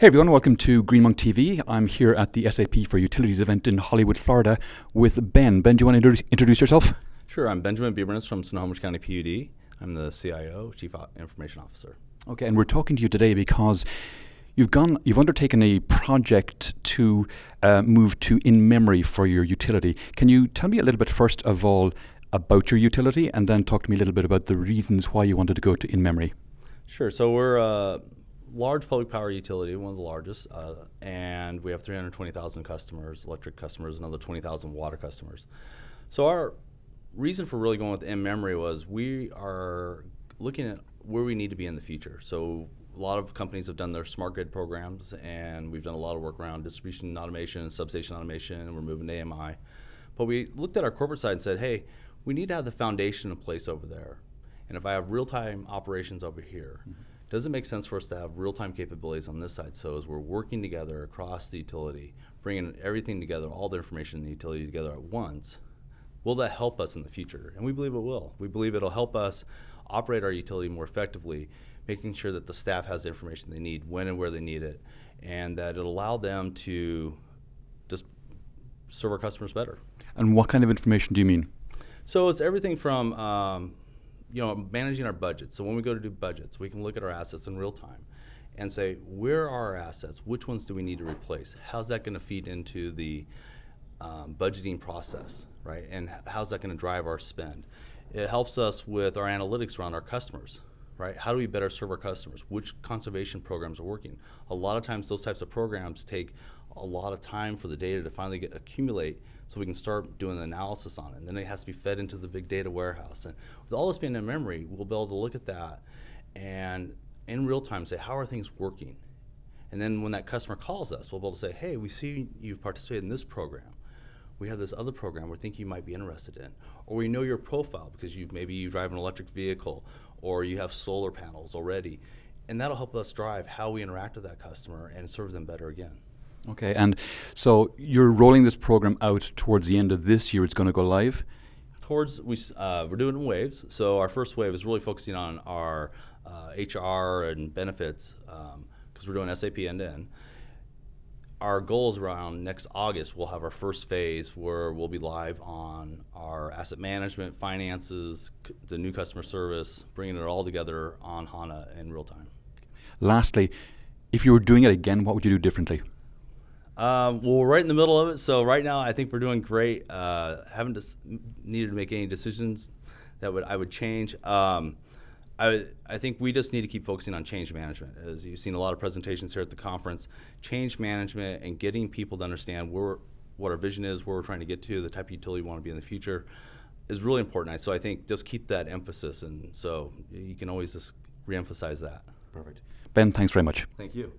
Hey everyone, welcome to Greenmonk TV. I'm here at the SAP for Utilities event in Hollywood, Florida with Ben. Ben, do you want to introduce yourself? Sure, I'm Benjamin Beberness from Snohomish County PUD. I'm the CIO, Chief Information Officer. Okay, and we're talking to you today because you've gone, you've undertaken a project to uh, move to in-memory for your utility. Can you tell me a little bit first of all about your utility and then talk to me a little bit about the reasons why you wanted to go to in-memory? Sure, so we're uh, large public power utility, one of the largest, uh, and we have 320,000 customers, electric customers, another 20,000 water customers. So our reason for really going with in-memory was we are looking at where we need to be in the future. So a lot of companies have done their smart grid programs, and we've done a lot of work around distribution automation and substation automation, and we're moving to AMI. But we looked at our corporate side and said, hey, we need to have the foundation in place over there. And if I have real-time operations over here, mm -hmm does it make sense for us to have real-time capabilities on this side? So as we're working together across the utility, bringing everything together, all the information in the utility together at once, will that help us in the future? And we believe it will. We believe it'll help us operate our utility more effectively, making sure that the staff has the information they need when and where they need it, and that it'll allow them to just serve our customers better. And what kind of information do you mean? So it's everything from um, you know, managing our budgets. So when we go to do budgets, we can look at our assets in real time and say, where are our assets? Which ones do we need to replace? How's that going to feed into the um, budgeting process, right? And how's that going to drive our spend? It helps us with our analytics around our customers, right? How do we better serve our customers? Which conservation programs are working? A lot of times those types of programs take a lot of time for the data to finally get accumulate so we can start doing the analysis on it. And then it has to be fed into the big data warehouse. And with all this being in memory, we'll be able to look at that and in real time say, how are things working? And then when that customer calls us, we'll be able to say, hey, we see you've participated in this program. We have this other program we think you might be interested in. Or we know your profile because you maybe you drive an electric vehicle or you have solar panels already. And that'll help us drive how we interact with that customer and serve them better again. Okay, and so you're rolling this program out towards the end of this year. It's going to go live. Towards we uh, we're doing in waves. So our first wave is really focusing on our uh, HR and benefits because um, we're doing SAP end to end. Our goal is around next August. We'll have our first phase where we'll be live on our asset management, finances, the new customer service, bringing it all together on HANA in real time. Lastly, if you were doing it again, what would you do differently? Um, well, we're right in the middle of it, so right now I think we're doing great. Uh, haven't needed to make any decisions that would I would change. Um, I, I think we just need to keep focusing on change management. As you've seen a lot of presentations here at the conference, change management and getting people to understand where, what our vision is, where we're trying to get to, the type of utility we want to be in the future, is really important. So I think just keep that emphasis, and so you can always just reemphasize that. Perfect. Ben, thanks very much. Thank you.